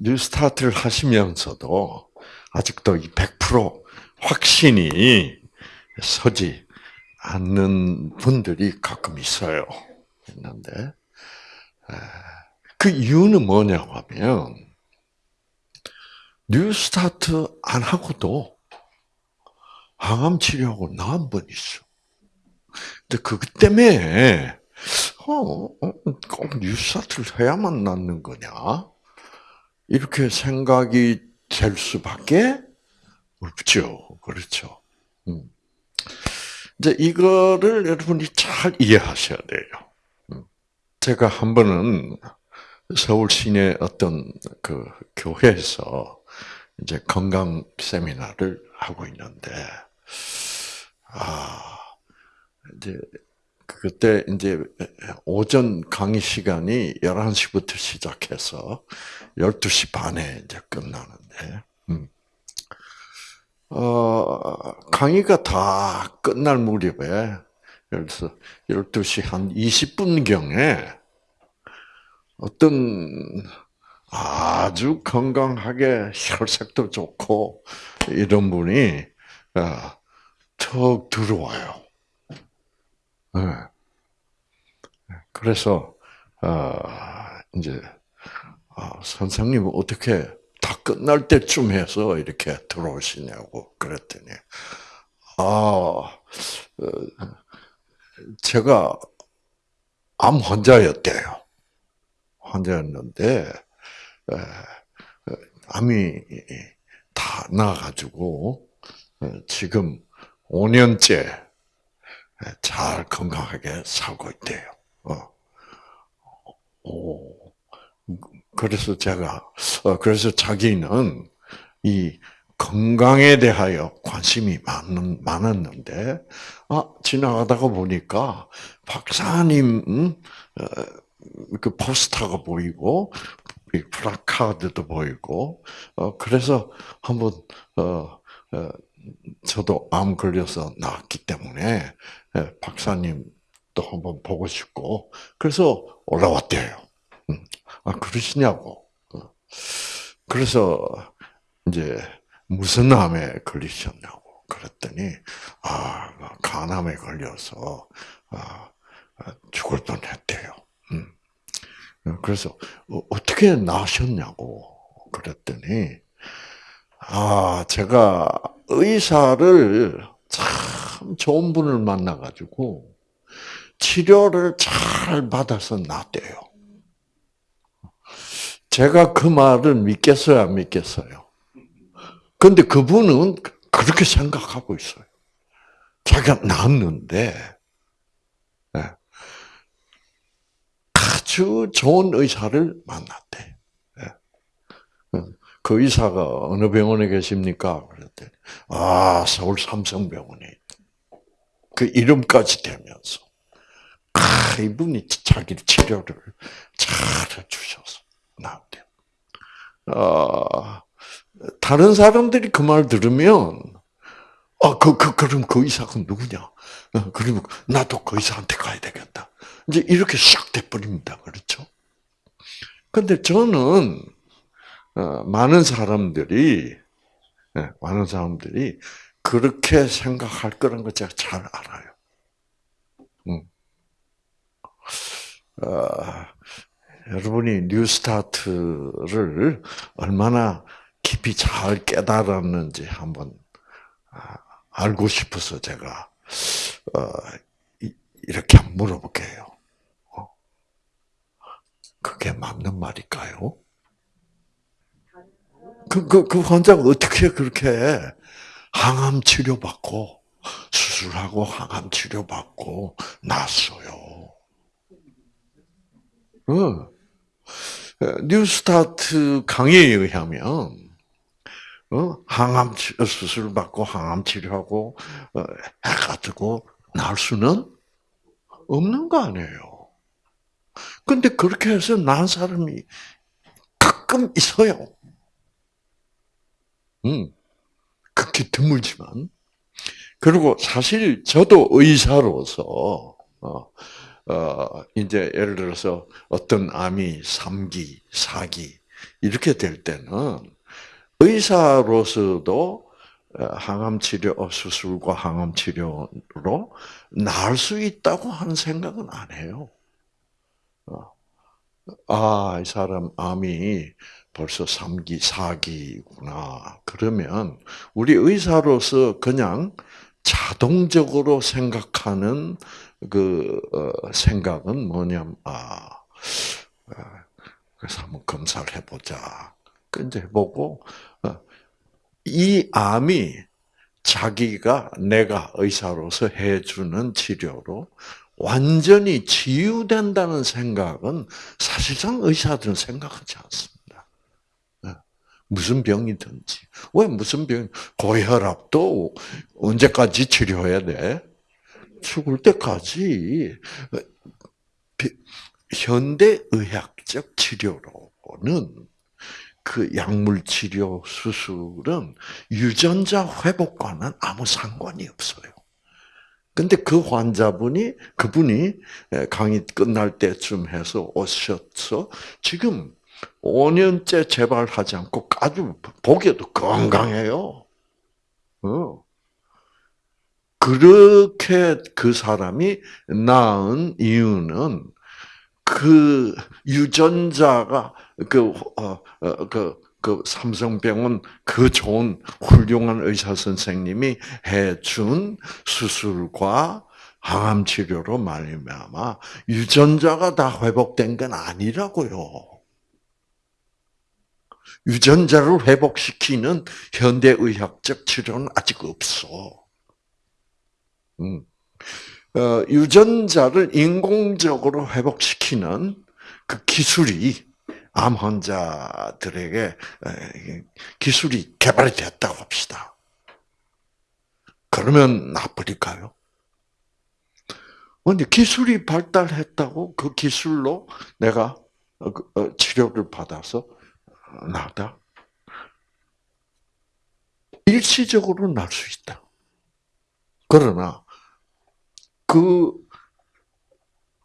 뉴스타트를 하시면서도 아직도 이100% 확신이 서지 않는 분들이 가끔 있어요. 있는데 그 이유는 뭐냐면 뉴스타트 안 하고도 항암 치료하고 나은 분 있어. 근데 그것 때문에 어, 어, 꼭 뉴스타트를 해야만 낫는 거냐? 이렇게 생각이 될 수밖에 없죠. 그렇죠. 음. 이제 이거를 여러분이 잘 이해하셔야 돼요. 음. 제가 한 번은 서울 시내 어떤 그 교회에서 이제 건강 세미나를 하고 있는데, 아, 이제 그때 이제 오전 강의 시간이 11시부터 시작해서 12시 반에 이제 끝나는데, 음. 어, 강의가 다 끝날 무렵에, 그래서 12시 한 20분경에 어떤 아주 건강하게 혈색도 좋고 이런 분이 어, 턱 들어와요. 네. 그래서 어, 이제 아, 선생님 어떻게 다 끝날 때쯤 해서 이렇게 들어오시냐고 그랬더니 아 어, 제가 암 환자였대요. 환자였는데 암이 다 나가지고 지금 5년째 잘 건강하게 살고 있대요. 어. 오. 그래서 제가 어, 그래서 자기는 이 건강에 대하여 관심이 많은, 많았는데, 아, 지나가다가 보니까 박사님, 음, 어, 그 포스터가 보이고, 플라카드도 보이고, 어, 그래서 한번, 어, 어, 저도 암 걸려서 나왔기 때문에, 예, 박사님도 한번 보고 싶고, 그래서 올라왔대요. 음, 아, 그러시냐고. 어. 그래서, 이제, 무슨 암에 걸리셨냐고. 그랬더니, 아, 간암에 걸려서, 아, 죽을 뻔 했대요. 음. 그래서 어, 어떻게 나셨냐고 그랬더니 아 제가 의사를 참 좋은 분을 만나가지고 치료를 잘 받아서 낫대요. 제가 그 말을 믿겠어요, 안 믿겠어요? 근데 그분은 그렇게 생각하고 있어요. 자기가 낫는데, 아주 좋은 의사를 만났대. 예. 그 의사가 어느 병원에 계십니까? 그랬더니 아 서울 삼성병원에 그 이름까지 대면서 아 이분이 자기 치료를 잘 해주셔서 나왔대요. 아 다른 사람들이 그 말 들으면 아, 그, 그, 그럼 그 의사가 누구냐? 어, 그러면 나도 그 의사한테 가야 되겠다. 이제 이렇게 싹 돼버립니다. 그렇죠? 근데 저는, 어, 많은 사람들이, 네, 많은 사람들이 그렇게 생각할 거라는 걸 제가 잘 알아요. 음. 어, 여러분이 뉴스타트를 얼마나 깊이 잘 깨달았는지 한번 아, 알고 싶어서 제가 어, 이렇게 물어볼게요. 어? 그게 맞는 말일까요? 그, 그, 그 환자가 어떻게 그렇게 항암 치료 받고, 수술하고 항암 치료 받고, 났어요. 응. 뉴스타트 강의에 의하면, 어? 항암 수술 받고 항암 치료하고 어, 해가지고 날 수는 없는 거 아니에요. 근데 그렇게 해서 난 사람이 가끔 있어요. 음, 극히 드물지만. 그리고 사실 저도 의사로서, 어, 어, 이제 예를 들어서 어떤 암이 3기, 4기, 이렇게 될 때는 의사로서도 어, 항암 치료 어, 수술과 항암 치료로 나을 수 있다고 하는 생각은 안 해요. 어. 아, 이 사람 암이 벌써 3기, 4기구나. 그러면 우리 의사로서 그냥 자동적으로 생각하는 그 생각은 뭐냐면 아, 그래서 한번 검사를 해보자. 근데 해보고 이 암이 자기가 내가 의사로서 해주는 치료로 완전히 치유된다는 생각은 사실상 의사들은 생각하지 않습니다. 예. 무슨 병이든지. 왜 무슨 병, 고혈압도 언제까지 치료해야 돼? 죽을 때까지. 현대 의학적 치료로는 그 약물 치료 수술은 유전자 회복과는 아무 상관이 없어요. 근데 그 환자분이 그분이 강의 끝날 때쯤 해서 오셨어. 지금 5년째 재발하지 않고 아주 보기에도 건강해요. 어. 그렇게 그 사람이 나은 이유는 그 유전자가 그, 어, 어, 그, 그 삼성병원 그 좋은 훌륭한 의사 선생님이 해준 수술과 항암 치료로 말미암아 유전자가 다 회복된 건 아니라고요. 유전자를 회복시키는 현대의학적 치료는 아직 없어. 음. 어, 유전자를 인공적으로 회복시키는 그 기술이 암 환자들에게 기술이 개발이 됐다고 합시다. 그러면 나쁠까요? 근데 기술이 발달했다고 그 기술로 내가 어, 그, 어, 치료를 받아서 나다? 일시적으로 날 수 있다. 그러나 그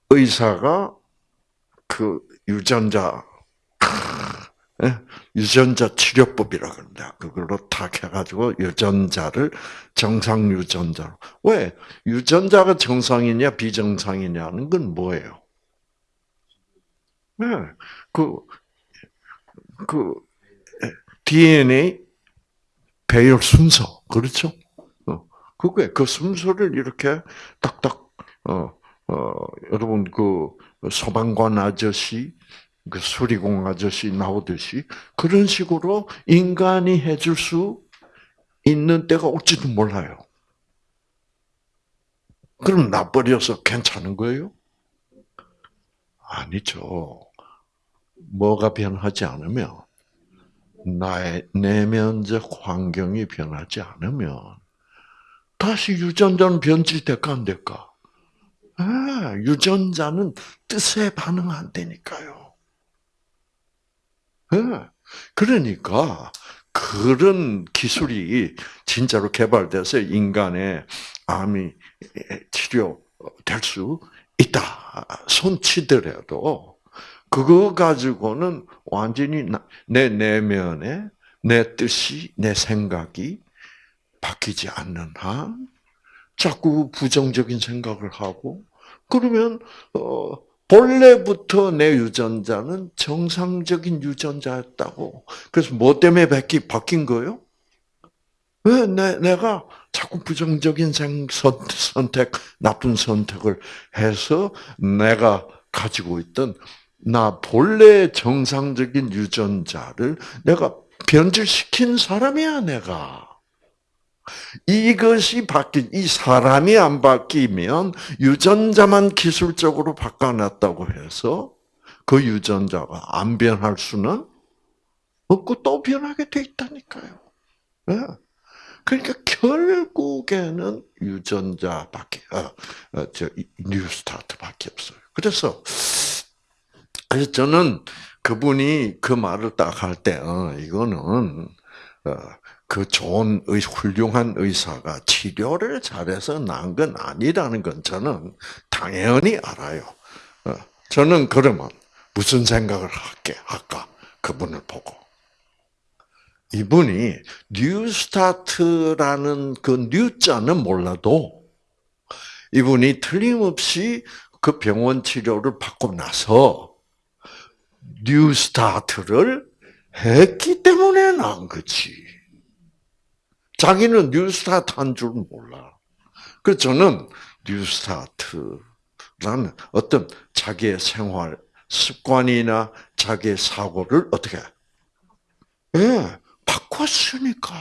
의사가 그 유전자 예? 유전자 치료법이라 그런다. 그걸로 탁 해가지고 유전자를 정상 유전자로. 왜? 유전자가 정상이냐 비정상이냐는 건 뭐예요? 네, 그, 그, DNA 배열 순서, 그렇죠? 어, 그게, 그 순서를 이렇게 딱딱, 어, 어, 여러분, 그, 소방관 아저씨, 그 수리공 아저씨 나오듯이 그런 식으로 인간이 해줄 수 있는 때가 올지도 몰라요. 그럼 나버려서 괜찮은 거예요? 아니죠. 뭐가 변하지 않으면 나의 내면적 환경이 변하지 않으면 다시 유전자는 변질될까 안 될까? 아, 유전자는 뜻에 반응 안 되니까요. 예. 그러니까 그런 기술이 진짜로 개발돼서 인간의 암이 치료될 수 있다. 손치더라도 그거 가지고는 완전히 내 내면에 내 뜻이 내 생각이 바뀌지 않는 한 자꾸 부정적인 생각을 하고 그러면 어 본래부터 내 유전자는 정상적인 유전자였다고. 그래서 뭐 때문에 바뀐, 바뀐 거예요? 왜 내, 내가 자꾸 부정적인 선택, 나쁜 선택을 해서 내가 가지고 있던 나 본래 정상적인 유전자를 내가 변질시킨 사람이야, 내가. 이것이 바뀐, 이 사람이 안 바뀌면 유전자만 기술적으로 바꿔놨다고 해서 그 유전자가 안 변할 수는 없고 또 변하게 돼 있다니까요. 네. 그러니까 결국에는 유전자밖에, 어, 어, 저, 뉴스타트밖에 없어요. 그래서, 그래서 저는 그분이 그 말을 딱 할 때, 어, 이거는, 어, 그 좋은 의, 훌륭한 의사가 치료를 잘해서 난 건 아니라는 건 저는 당연히 알아요. 어, 저는 그러면 무슨 생각을 할게 할까? 그분을 보고 이분이 뉴스타트라는 그 뉴자는 몰라도 이분이 틀림없이 그 병원 치료를 받고 나서 New Start를 했기 때문에 난 거지. 자기는 New Start 한 줄 몰라. 그래서 저는 New Start라는 어떤 자기의 생활 습관이나 자기의 사고를 어떻게 예, 바꿨으니까.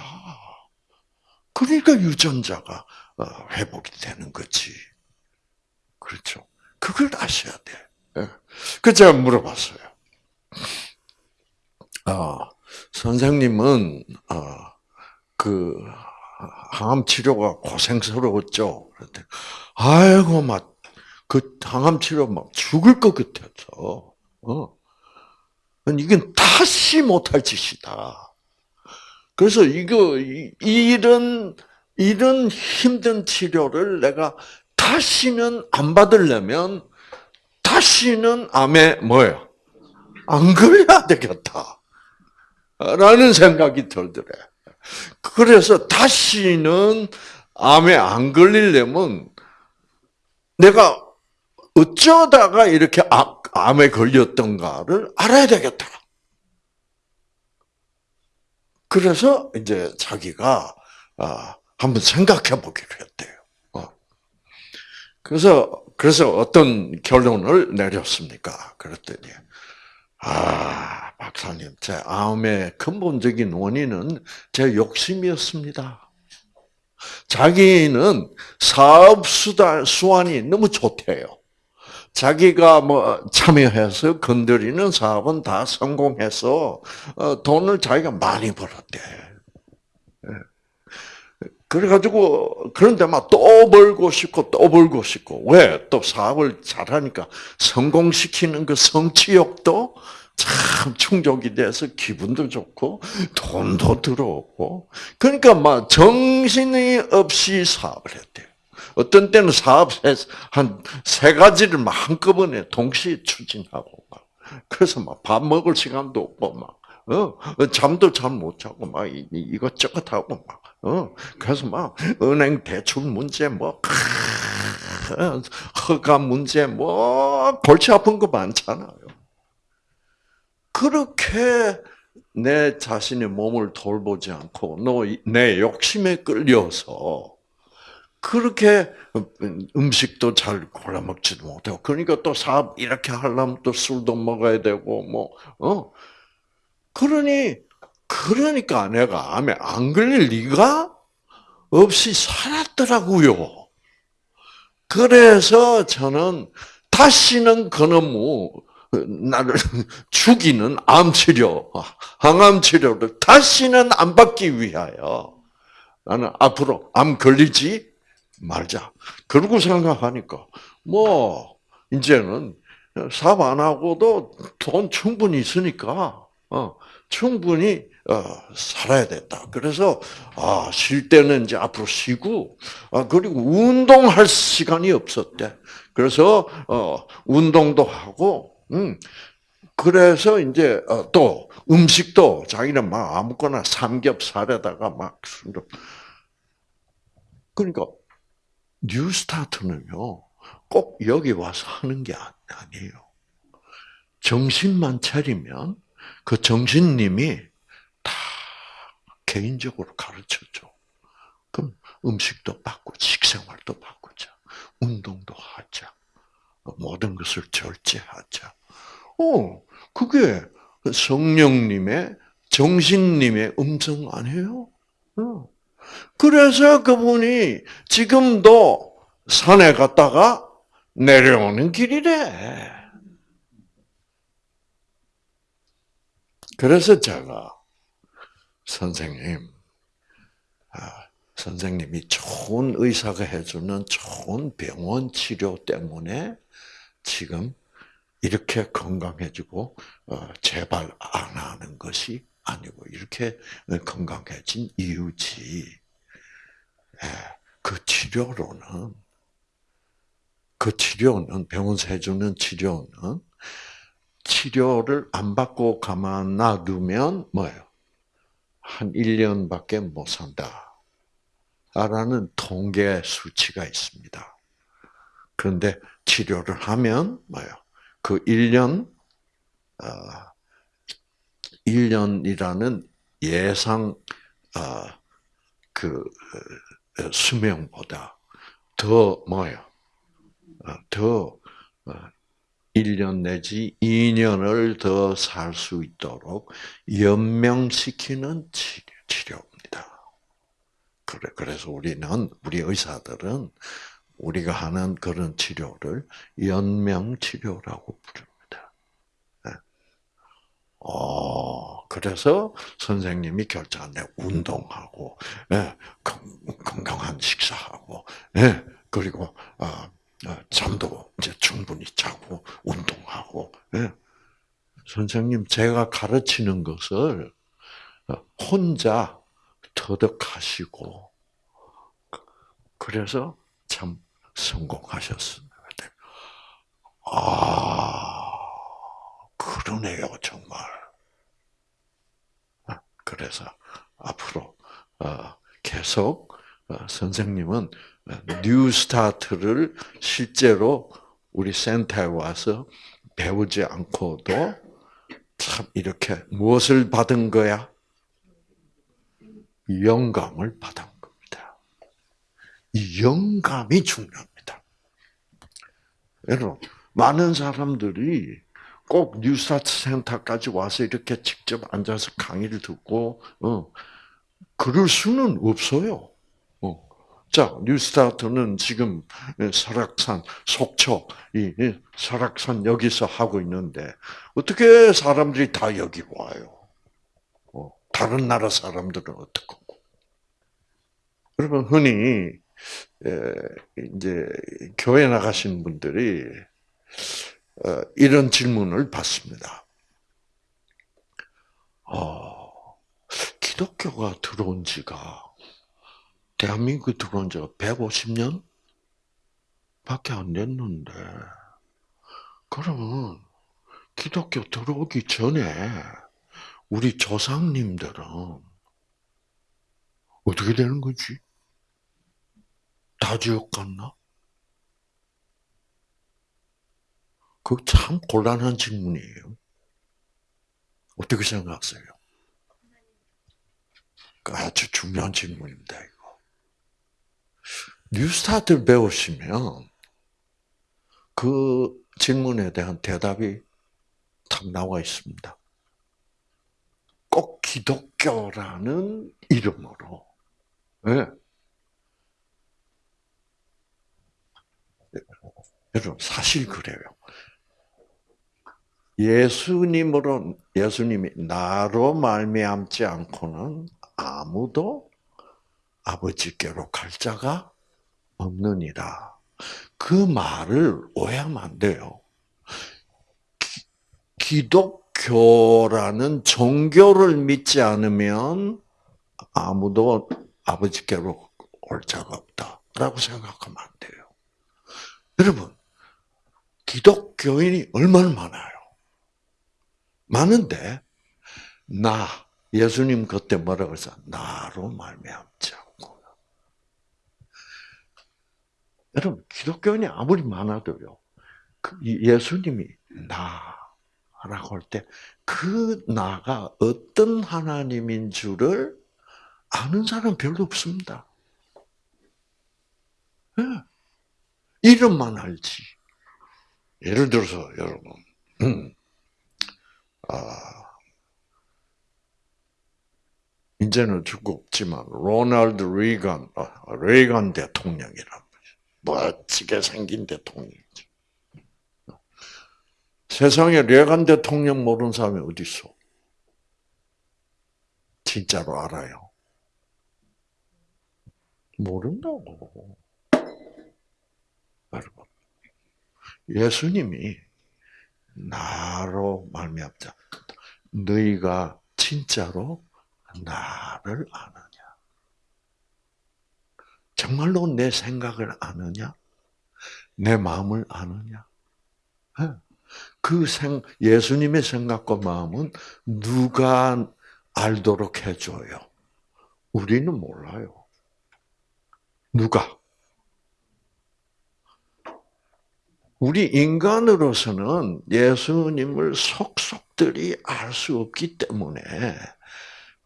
그러니까 유전자가 어, 회복이 되는 거지. 그렇죠. 그걸 아셔야 돼. 예. 그 제가 물어봤어요. 아, 선생님은 아, 그 항암 치료가 고생스러웠죠. 그랬더니 아이고 막 그 항암 치료 막 죽을 것 같아서. 어. 이건 다시 못할 짓이다. 그래서 이거 이런 이런 힘든 치료를 내가 다시는 안 받으려면 다시는 암에 뭐예요? 안 걸려야 되겠다. 라는 생각이 들더래. 그래서 다시는 암에 안 걸리려면 내가 어쩌다가 이렇게 암에 걸렸던가를 알아야 되겠다. 그래서 이제 자기가 아, 한번 생각해 보기로 했대요. 어. 그래서 그래서 어떤 결론을 내렸습니까? 그랬더니 아 박사님 제 암의 근본적인 원인은 제 욕심이었습니다. 자기는 사업 수단 수완이 너무 좋대요. 자기가 뭐 참여해서 건드리는 사업은 다 성공해서 어, 돈을 자기가 많이 벌었대. 예. 그래가지고 그런데 막 또 벌고 싶고 또 벌고 싶고 왜 또 사업을 잘하니까 성공시키는 그 성취욕도 참 충족이 돼서 기분도 좋고 돈도 들어오고 그러니까 막 정신이 없이 사업을 했대요. 어떤 때는 사업 한 세 가지를 막 한꺼번에 동시에 추진하고 막 그래서 막 밥 먹을 시간도 없고 막 어, 잠도 잘 못 자고 막 이것저것 하고 막 어, 그래서 막 은행 대출 문제 뭐 허가 문제 뭐 골치 아픈 거 많잖아요. 그렇게 내 자신의 몸을 돌보지 않고 내 욕심에 끌려서 그렇게 음식도 잘 골라 먹지도 못하고 그러니까 또 사업 이렇게 하려면 또 술도 먹어야 되고 뭐 어. 그러니 그러니까 내가 암에 안 걸릴 리가 없이 살았더라고요. 그래서 저는 다시는 그놈의 나를 죽이는 암 치료, 항암 치료를 다시는 안 받기 위하여 나는 앞으로 암 걸리지 말자. 그러고 생각하니까 뭐 이제는 사업 안 하고도 돈 충분히 있으니까 어, 충분히 어, 살아야 된다. 그래서 아, 쉴 때는 이제 앞으로 쉬고 아, 그리고 운동할 시간이 없었대. 그래서 어, 운동도 하고 음, 그래서 이제 어, 또 음식도 자기는 막 아무거나 삼겹살에다가 막 그러니까 뉴스타트는요, 꼭 여기 와서 하는 게 아니에요. 정신만 차리면 그 정신님이 다 개인적으로 가르쳐줘. 그럼 음식도 바꾸고, 식생활도 바꾸자. 운동도 하자. 모든 것을 절제하자. 어, 그게 성령님의, 정신님의 음성 아니에요? 어. 그래서 그분이 지금도 산에 갔다가 내려오는 길이래. 그래서 제가 선생님, 아, 선생님이 좋은 의사가 해주는 좋은 병원 치료 때문에 지금 이렇게 건강해지고 어, 재발 안 하는 것이 아니고 이렇게 건강해진 이유지. 예, 그 치료로는 그 치료는 병원에서 해주는 치료는 치료를 안 받고 가만 놔두면 뭐예요? 한 1년밖에 못 산다. 라는 통계 수치가 있습니다. 그런데 치료를 하면 뭐예요? 그 1년, 어, 1년이라는 예상, 어, 그, 어, 수명보다 더 뭐예요? 어, 더 1년 내지 2년을 더 살 수 있도록 연명시키는 치료입니다. 그래, 그래서 우리는, 우리 의사들은 우리가 하는 그런 치료를 연명치료라고 부릅니다. 네. 어, 그래서 선생님이 결정한 운동하고, 네, 건강한 식사하고, 네, 그리고, 어, 어, 잠도 이제 충분히 자고 운동하고 예. 선생님 제가 가르치는 것을 어, 혼자 터득하시고 그래서 참 성공하셨습니다. 아 그러네요 정말. 아, 그래서 앞으로 어, 계속 선생님은 New Start를 실제로 우리 센터에 와서 배우지 않고도 참 이렇게 무엇을 받은 거야? 영감을 받은 겁니다. 이 영감이 중요합니다. 여러분, 많은 사람들이 꼭 뉴스타트 센터까지 와서 이렇게 직접 앉아서 강의를 듣고, 어, 그럴 수는 없어요. 자, 뉴스타트는 지금 설악산, 속초, 이 설악산 여기서 하고 있는데 어떻게 사람들이 다 여기 와요? 어, 다른 나라 사람들은 어떻고? 여러분 흔히 이제 교회 나가신 분들이 어, 이런 질문을 받습니다. 어, 기독교가 들어온 지가 대한민국에 들어온 지가 150년? 밖에 안 됐는데, 그러면 기독교 들어오기 전에 우리 조상님들은 어떻게 되는 거지? 다 지옥 갔나? 그 참 곤란한 질문이에요. 어떻게 생각하세요? 아주 중요한 질문입니다. 뉴스타트를 배우시면 그 질문에 대한 대답이 탁 나와 있습니다. 꼭 기독교라는 이름으로. 네. 여러분 사실 그래요. 예수님으로 예수님이 나로 말미암지 않고는 아무도 아버지께로 갈 자가 없느니라. 그 말을 오해하면 안 돼요. 기, 독교라는 종교를 믿지 않으면 아무도 아버지께로 올 자가 없다라고 생각하면 안 돼요. 여러분, 기독교인이 얼마나 많아요? 많은데 나 예수님 그때 뭐라고 했어? 나로 말미암자. 여러분 기독교인이 아무리 많아도요. 그 예수님이 나라고 할 때 그 나가 어떤 하나님인 줄을 아는 사람 별로 없습니다. 네. 이름만 알지. 예를 들어서 여러분, 음, 아, 이제는 죽고 없지만 로널드 레이건, 아, 레이건 대통령이라 멋지게 생긴 대통령이죠. 세상에 레간 대통령 모르는 사람이 어디 있어? 진짜로 알아요. 모른다고. 여러분, 예수님이 나로 말미암자. 너희가 진짜로 나를 아느냐? 정말로 내 생각을 아느냐? 내 마음을 아느냐? 예. 그 생, 예수님의 생각과 마음은 누가 알도록 해줘요? 우리는 몰라요. 누가? 우리 인간으로서는 예수님을 속속들이 알 수 없기 때문에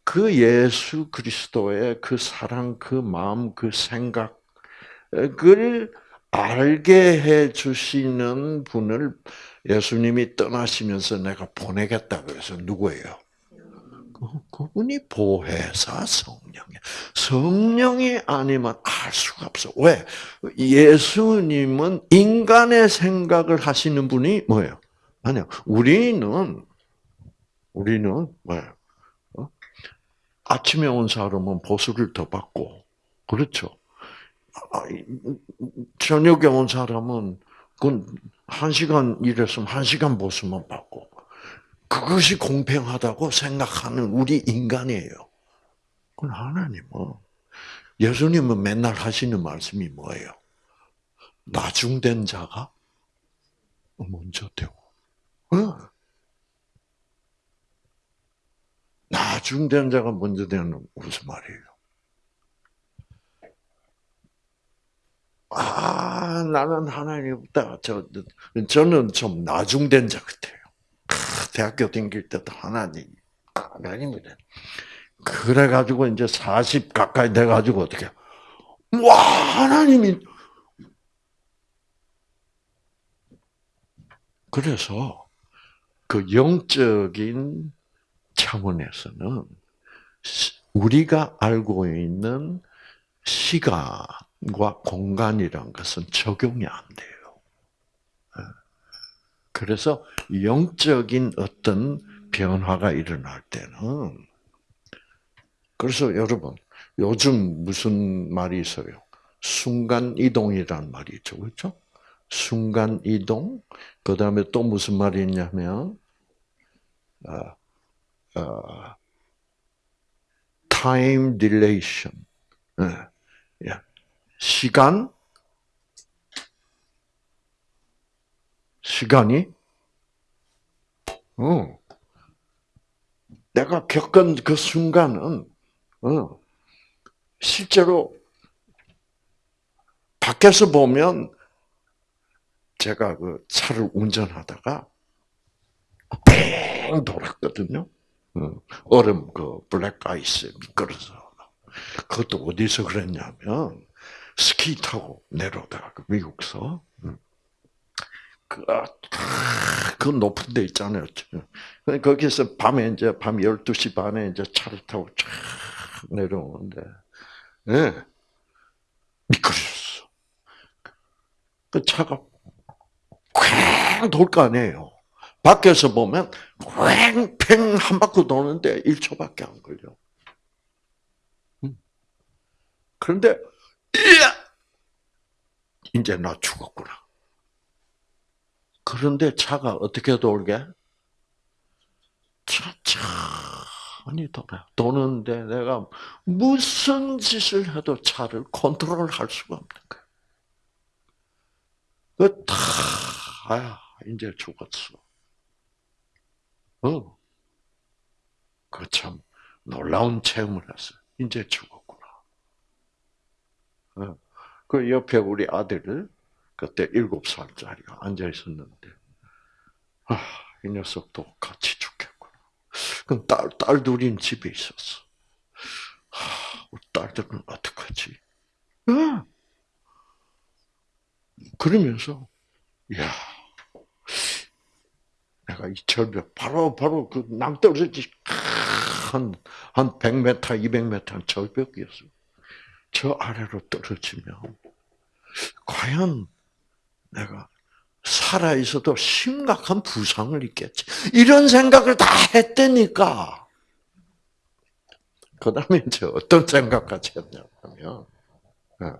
그 예수 그리스도의 그 사랑, 그 마음, 그 생각을 알게 해 주시는 분을 예수님이 떠나시면서 내가 보내겠다고 해서 누구예요? 그분이 보혜사 성령이야. 성령이 아니면 알 수가 없어. 왜? 예수님은 인간의 생각을 하시는 분이 뭐예요? 아니요. 우리는 우리는 뭐예요? 어? 아침에 온 사람은 보수를 더 받고 그렇죠. 아, 저녁에 온 사람은 그건 한 시간 일했으면 한 시간 보수만 받고 그것이 공평하다고 생각하는 우리 인간이에요. 그건 하나님은 예수님은 맨날 하시는 말씀이 뭐예요? 나중된 자가 먼저 되고. 어. 나중된 자가 먼저 되는 무슨 말이에요? 아, 나는 하나님 없다. 저, 저는 좀 나중된 자 같아요. 대학교 다닐 때도 하나님, 하나님이래. 그래가지고 이제 40 가까이 돼가지고 어떻게, 와, 하나님이, 그래서 그 영적인 차원에서는 우리가 알고 있는 시간과 공간이란 것은 적용이 안 돼요. 그래서 영적인 어떤 변화가 일어날 때는 그래서 여러분 요즘 무슨 말이 있어요? 순간 이동이란 말이 있죠, 그렇죠? 순간 이동. 그 다음에 또 무슨 말이 있냐면 어, 어, time dilation. 네. 시간 시간이 어, 내가 겪은 그 순간은 어, 실제로 밖에서 보면 제가 그 차를 운전하다가 뺑 돌았거든요. 어, 얼음 그 블랙 아이스 미끄러서 그것도 어디서 그랬냐면 스키 타고 내려오다가 그 미국서 그, 아, 그 높은 데 있잖아요. 거기서 밤에 이제 밤 12시 반에 이제 차를 타고 쫙 내려오는데, 예. 네. 미끄러졌어. 그 차가 쾅 돌 거 아니에요. 밖에서 보면 쾅팽 한 바퀴 도는데 1초밖에 안 걸려. 그런데, 이제 나 죽었구나. 그런데 차가 어떻게 돌게? 천천히 돌아. 도는데 내가 무슨 짓을 해도 차를 컨트롤할 수가 없는 거야. 그 다, 아, 이제 죽었어. 어. 그 참 놀라운 체험을 했어. 이제 죽었구나. 어. 그 옆에 우리 아들을 그때 일곱 살짜리가 앉아 있었는데, 아, 이 녀석도 같이 죽겠구나. 그럼 딸, 딸 둘인 집에 있었어. 아, 우리 딸들은 어떡하지? 아! 그러면서, 야 내가 이 절벽, 바로, 바로 그 낭떠러지, 한, 한 100m, 200m 절벽이었어. 저 아래로 떨어지면, 과연 내가 살아 있어도 심각한 부상을 입겠지. 이런 생각을 다 했다니까. 그 다음에 이제 어떤 생각까지 했냐면, 어,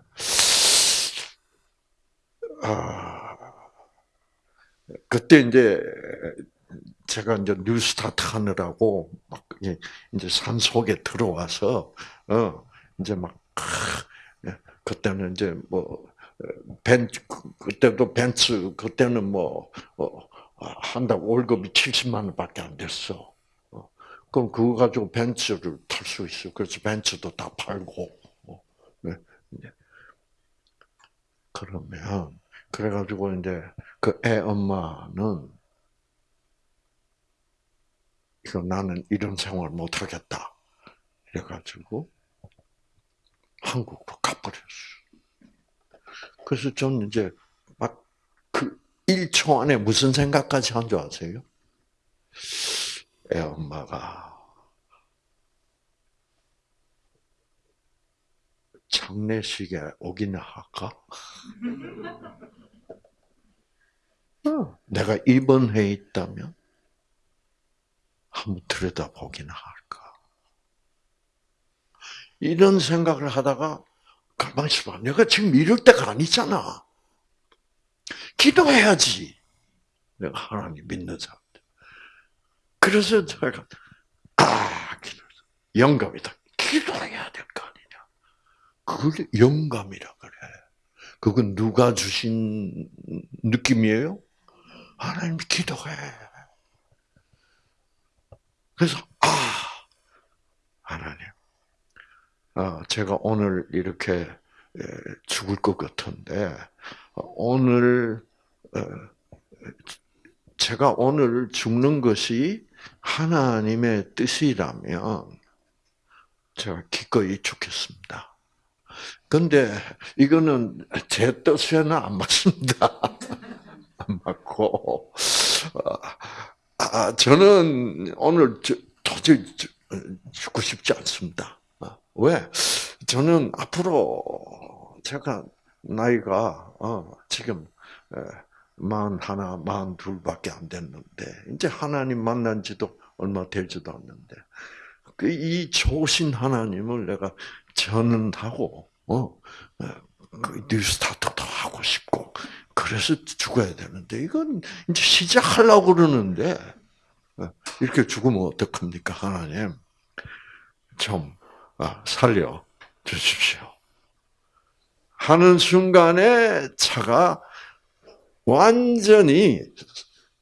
아, 그때 이제 제가 이제 뉴스타트 하느라고 막 이제 산 속에 들어와서 어 이제 막 예, 그때는 이제 뭐 벤, 그때도 벤츠, 그때는 뭐, 어, 한달 월급이 70만 원밖에 안 됐어. 어, 그럼 그거 가지고 벤츠를 탈 수 있어. 그래서 벤츠도 다 팔고. 어, 네. 그러면 그래가지고 이제 그 애 엄마는 이거 나는 이런 생활 못 하겠다. 이래가지고 한국으로 가버렸어. 그래서 저는 이제 막 그 1초 안에 무슨 생각까지 한 줄 아세요? 애 엄마가 장례식에 오기나 할까? 어, 내가 입원해 있다면 한번 들여다보기나 할까? 이런 생각을 하다가 가만히 있어봐. 내가 지금 이럴 때가 아니잖아. 기도해야지. 내가 하나님 믿는 사람. 그래서 제가 아 기도 영감이다. 기도해야 될 거 아니냐. 그걸 영감이라 그래. 그건 누가 주신 느낌이에요? 하나님 기도해. 그래서 아 하나님, 아 제가 오늘 이렇게 죽을 것 같은데 오늘 어, 제가 오늘 죽는 것이 하나님의 뜻이라면 제가 기꺼이 죽겠습니다. 근데 이거는 제 뜻에는 안 맞습니다. 안 맞고 아, 저는 오늘 도저히 죽고 싶지 않습니다. 왜? 저는 앞으로 제가 나이가 어, 지금 만 하나, 만 둘밖에 안 됐는데 이제 하나님 만난 지도 얼마 되지도 않는데 그이 좋으신 하나님을 내가 전하고 어, 그 뉴스타트도 하고 싶고 그래서 죽어야 되는데 이건 이제 시작하려고 그러는데 어, 이렇게 죽으면 어떡합니까 하나님 좀 아, 살려 주십시오. 하는 순간에 차가 완전히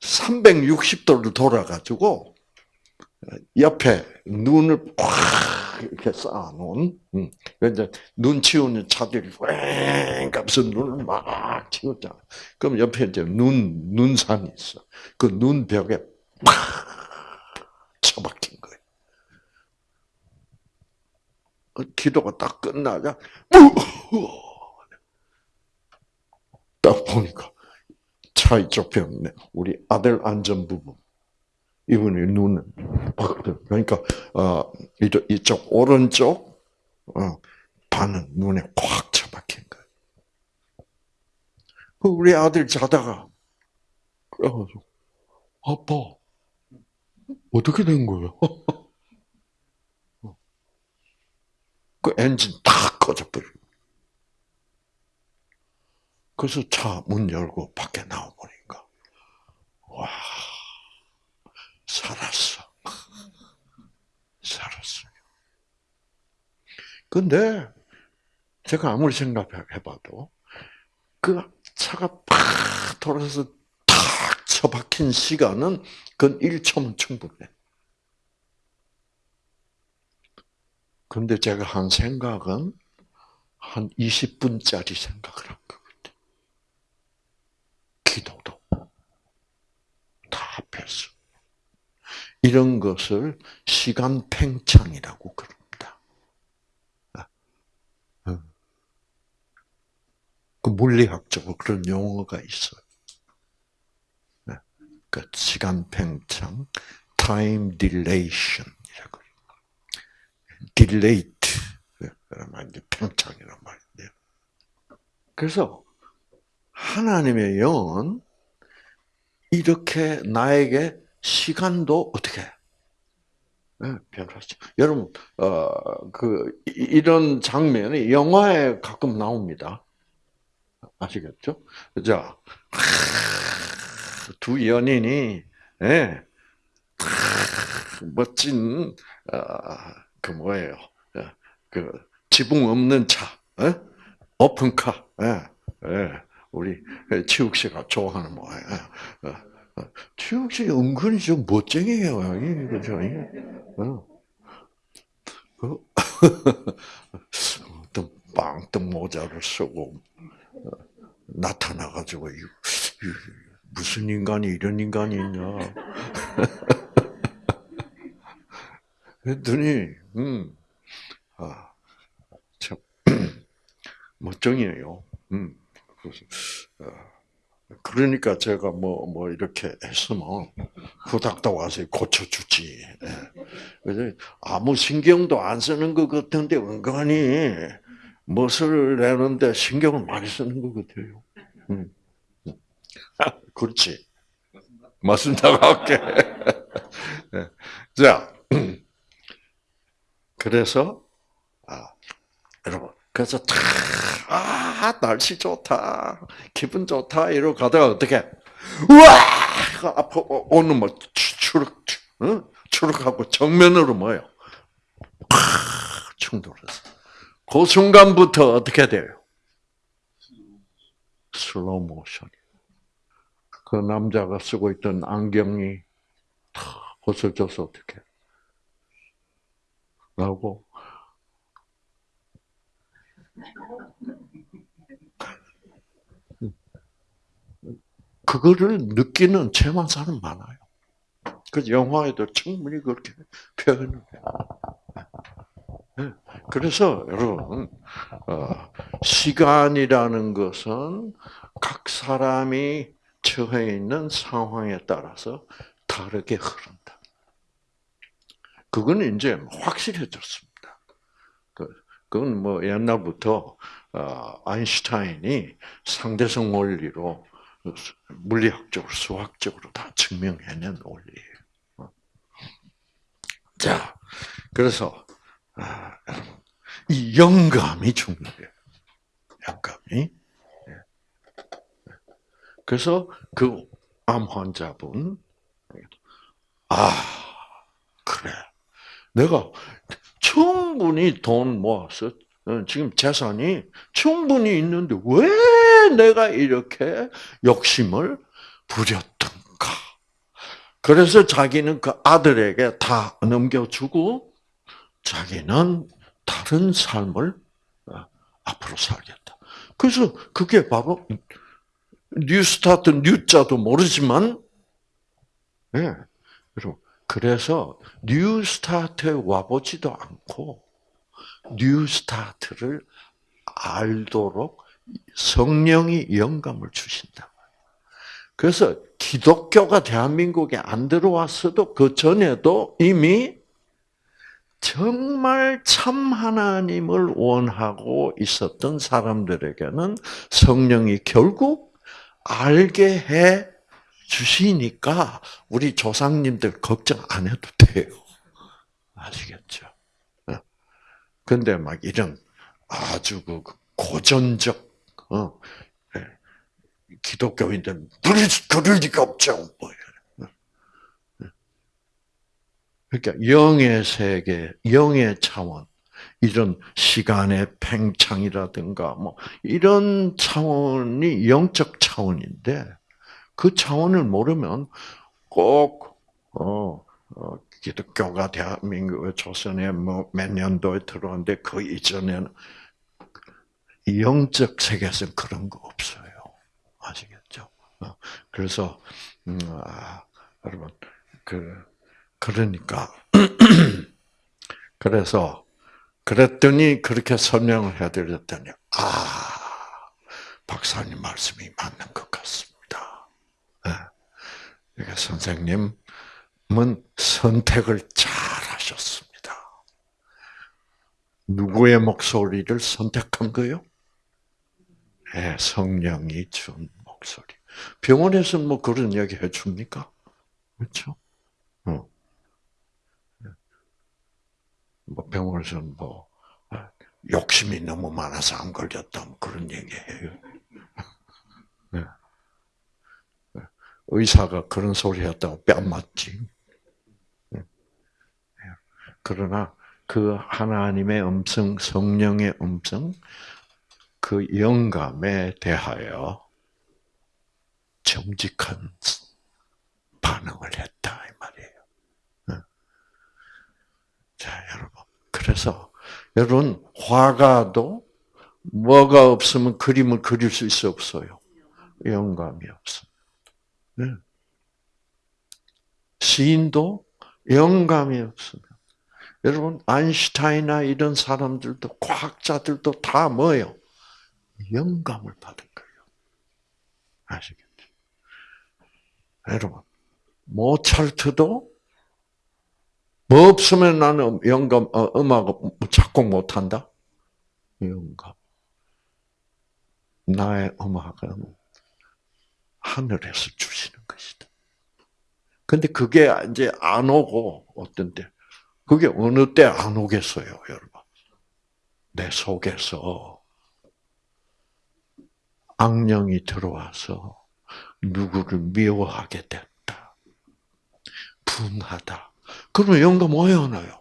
360도를 돌아가지고 옆에 눈을 꽉 이렇게 쌓아놓은 음, 이제 눈 치우는 차들이 왱 가면서 눈을 막 치웠잖아. 그럼 옆에 이제 눈 눈산이 있어. 그 눈벽에 팍 처박힌 거예요. 그 기도가 딱 끝나자 딱 보니까 차 이쪽 편에 우리 아들 안전부부 이분이 눈을 그러니까 어 이쪽, 오른쪽 어, 반은 눈에 꽉 처박힌 거예요. 그 우리 아들 자다가 그래가지고 아빠 어떻게 된 거예요? 그 엔진 다 꺼져버려. 그래서 차 문 열고 밖에 나와 보니까 와 살았어. 살았어요. 근데 제가 아무리 생각해봐도 그 차가 팍 돌아서 탁 처박힌 시간은 그 1초면 충분해. 근데 제가 한 생각은 한 20분짜리 생각을 한 거. 기도도 다 합해서 이런 것을 시간 팽창이라고 그럽니다. 아, 어. 그 물리학적으로 그런 용어가 있어요. 그 시간 팽창, time dilation이라고. dilate, 그러면 이제 팽창이란 말인데요. 그래서 하나님의 영은 이렇게 나에게 시간도 어떻게 네, 변하죠. 여러분, 어, 그, 이런 장면이 영화에 가끔 나옵니다. 아시겠죠? 자, 두 연인이, 예, 멋진, 어, 그 뭐예요. 어, 그, 지붕 없는 차, 예? 오픈카, 예, 예. 우리 치욱 씨가 좋아하는 뭐예요. 어, 지혁 씨 은근히 좀 멋쟁이에요. 그죠? 어. 그 어떤 빵떡 모자를 쓰고 어, 나타나가지고 무슨 인간이 이런 인간이 있냐? 그랬더니 음, 아, 참 멋쟁이에요. 음, 그래서, 어, 그러니까 제가 뭐, 뭐, 이렇게 했으면, 후닥닥 와서 고쳐주지. 예. 그래서 아무 신경도 안 쓰는 것 같은데, 은근히 멋을 내는데 신경을 많이 쓰는 것 같아요. 음. 그렇지. 맞습니다. 할게. 네. 자, 그래서, 아, 여러분, 그래서 탁, 아, 날씨 좋다. 기분 좋다. 이러고 가다가 어떻게, 우와! 아파, 오늘 뭐, 추룩, 응? 추룩하고 정면으로 뭐요? 충돌했어. 그 순간부터 어떻게 돼요? 슬로우 모션. 그 남자가 쓰고 있던 안경이 탁 벗어져서 어떻게? 라고 그거를 느끼는 체험한 사람 많아요. 그 영화에도 충분히 그렇게 표현을 해요. 네. 그래서 여러분 어, 시간이라는 것은 각 사람이 처해 있는 상황에 따라서 다르게 흐른다. 그거는 이제 확실해졌습니다. 그, 그건 뭐 옛날부터 어, 아인슈타인이 상대성 원리로 물리학적으로 수학적으로 다 증명해낸 원리예요. 어. 자, 그래서 아, 이 영감이 중요해요. 영감이. 예. 그래서 그 암 환자분 아 그래 내가 충분히 돈 모아서 어, 지금 재산이 충분히 있는데 왜 내가 이렇게 욕심을 부렸던가? 그래서 자기는 그 아들에게 다 넘겨주고 자기는 다른 삶을 어, 앞으로 살겠다. 그래서 그게 바로 New Start new자도 모르지만, 예. 그래서 New Start에 와보지도 않고 New Start를 알도록 성령이 영감을 주신다. 그래서 기독교가 대한민국에 안 들어왔어도 그 전에도 이미 정말 참 하나님을 원하고 있었던 사람들에게는 성령이 결국 알게 해 주시니까 우리 조상님들 걱정 안 해도 돼요. 아시겠죠? 어. 근데 막 이런 아주 그 고전적 어, 예. 기독교인들 그럴 리가 없죠. 뭐 그러니까 영의 세계, 영의 차원, 이런 시간의 팽창이라든가 뭐 이런 차원이 영적 차원인데 그 차원을 모르면 꼭 어, 어 기독교가 대한민국 조선에 뭐 몇 년도에 들어왔는데 그 이전에는 영적 세계에서 그런 거 없어요. 아시겠죠? 어, 그래서 음, 아, 여러분 그 그러니까 그래서 그랬더니 그렇게 설명을 해드렸더니 아 박사님 말씀이 맞는 것 같습니다. 네. 그러니까 선생님 은 선택을 잘 하셨습니다. 누구의 목소리를 선택한 거요? 네, 성령이 준 목소리. 병원에서는 뭐 그런 이야기 해줍니까? 그렇죠? 어. 뭐 병원에서는 뭐 아, 욕심이 너무 많아서 안 걸렸다 뭐 그런 얘기해요. 네. 네. 의사가 그런 소리 했다고 뺨 맞지. 네. 그러나 그 하나님의 음성, 성령의 음성, 그 영감에 대하여 정직한 반응을 했다 이 말이에요. 자, 여러분. 그래서 여러분 화가도 뭐가 없으면 그림을 그릴 수 있어 없어요. 영감이 없어. 네. 시인도 영감이 없으면 여러분 아인슈타인이나 이런 사람들도 과학자들도 다 뭐예요? 영감을 받은 거예요. 아시겠죠? 여러분 모차르트도 뭐 없으면 나는 영감 어, 음악 작곡 못한다. 영감. 나의 음악은 하늘에서 주시는 것이다. 근데 그게 이제 안 오고 어떤 때 그게 어느 때 안 오겠어요, 여러분. 내 속에서 악령이 들어와서 누구를 미워하게 됐다. 분하다. 그러면 영감 왜안 와요?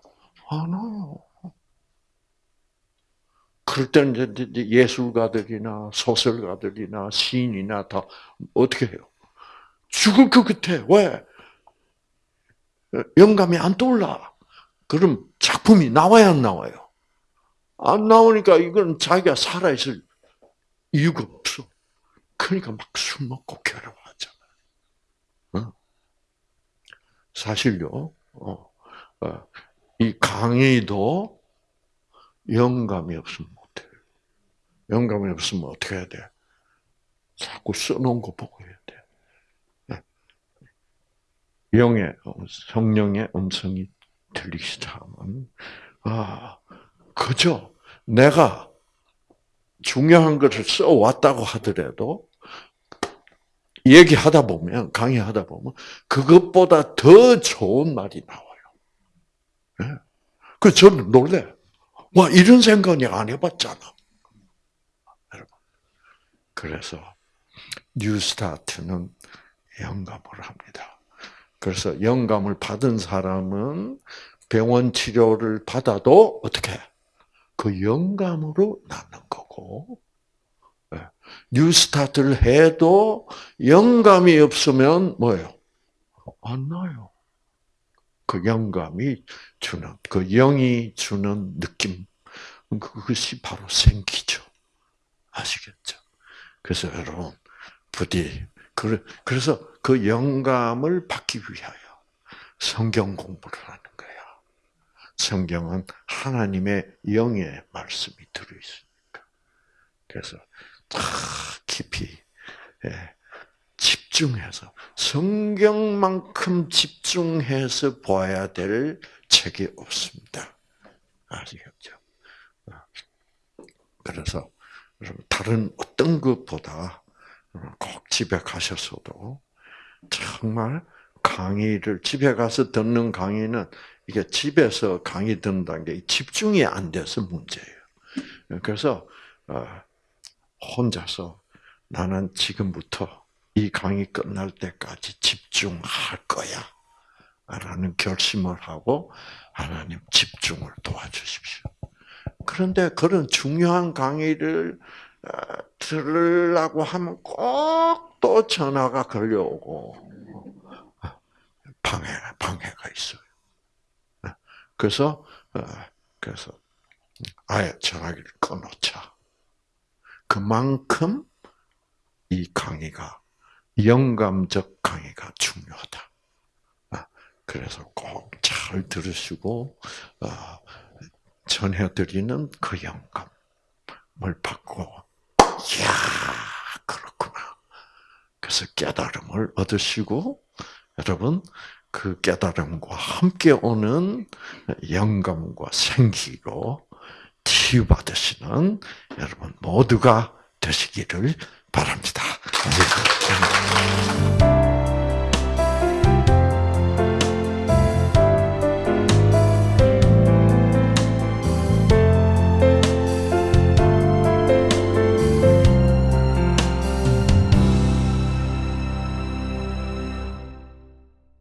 안 와요. 그럴 때는 이제 예술가들이나 소설가들이나 시인이나 다 어떻게 해요? 죽을 것 같아. 왜? 영감이 안 떠올라. 그럼 작품이 나와야 안 나와요? 안 나오니까 이건 자기가 살아있을 이유가 없어. 그러니까 막 술 먹고 괴로워하잖아. 어? 사실요, 어, 어, 이 강의도 영감이 없으면 못해. 영감이 없으면 어떻게 해야 돼? 자꾸 써놓은 거 보고 해야 돼. 네. 영의, 성령의 음성이 들리시다면, 아, 그죠? 내가 중요한 것을 써왔다고 하더라도, 얘기하다 보면, 강의하다 보면, 그것보다 더 좋은 말이 나와요. 네. 그 저는 놀래. 와, 이런 생각이 안 해봤잖아. 그래서, 뉴스타트는 영감을 합니다. 그래서 영감을 받은 사람은 병원 치료를 받아도 어떻게 그 영감으로 낫는 거고 예. 뉴스타트를 해도 영감이 없으면 뭐예요? 안 나요. 그 영감이 주는 그 영이 주는 느낌 그것이 바로 생기죠. 아시겠죠? 그래서 여러분 부디 그래서 그 영감을 받기 위하여 성경 공부를 하는 거야. 성경은 하나님의 영의 말씀이 들어있으니까. 그래서 다 깊이 예, 집중해서 성경만큼 집중해서 봐야 될 책이 없습니다. 아시겠죠? 그래서 다른 어떤 것보다 꼭 집에 가셔서도 정말 강의를 집에 가서 듣는 강의는 이게 집에서 강의 듣는다는 게 집중이 안 돼서 문제예요. 그래서 어, 혼자서 나는 지금부터 이 강의 끝날 때까지 집중할 거야. 라는 결심을 하고 하나님 집중을 도와주십시오. 그런데 그런 중요한 강의를 어, 들으려고 하면 꼭 또 전화가 걸려오고 방해 방해가 있어요. 그래서 어, 그래서 아예 전화기를 꺼놓자. 그만큼 이 강의가 영감적 강의가 중요하다. 아, 그래서 꼭 잘 들으시고 어, 전해드리는 그 영감을 받고, 이야 그렇구나. 그래서 깨달음을 얻으시고 여러분 그 깨달음과 함께 오는 영감과 생기로 치유 받으시는 여러분 모두가 되시기를 바랍니다.